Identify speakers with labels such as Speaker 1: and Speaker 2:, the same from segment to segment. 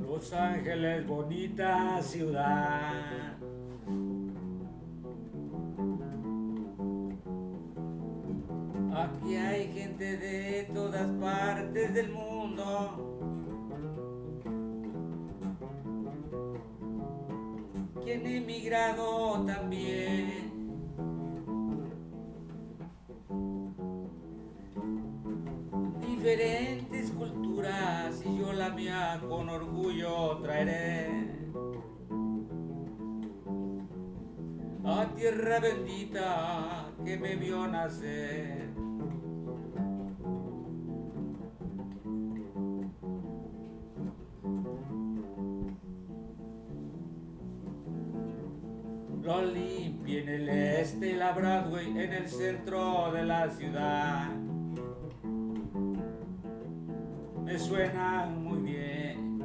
Speaker 1: Los Ángeles, bonita ciudad. Aquí hay gente de todas partes del mundo. Quien emigrado también. Diferentes culturas y yo la mía con orgullo traeré. A tierra bendita que me vio nacer. Lo limpia en el este y la Broadway en el centro de la ciudad. Me suenan muy bien.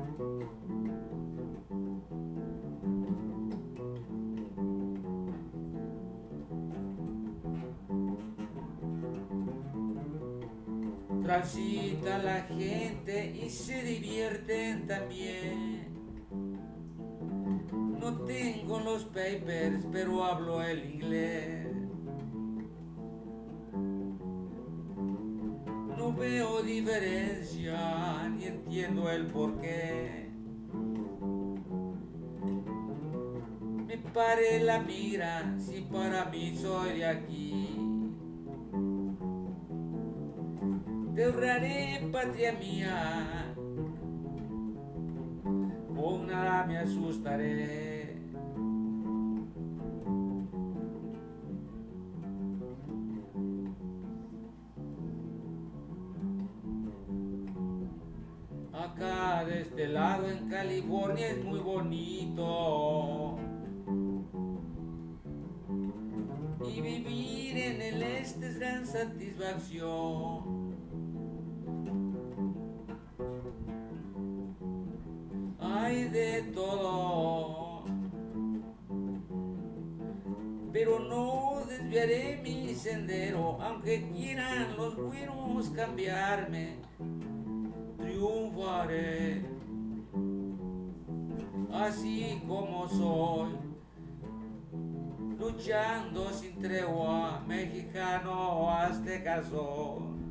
Speaker 1: Transita la gente y se divierten también. No tengo los papers, pero hablo el inglés. Veo diferencia ni entiendo el porqué. Me pare la mira si para mí soy de aquí. Te honraré, patria mía, con nada me asustaré. De este lado en California es muy bonito. Y vivir en el este es gran satisfacción. Hay de todo. Pero no desviaré mi sendero, aunque quieran los buenos cambiarme triunfaré así como soy, luchando sin tregua, mexicano azteca soy.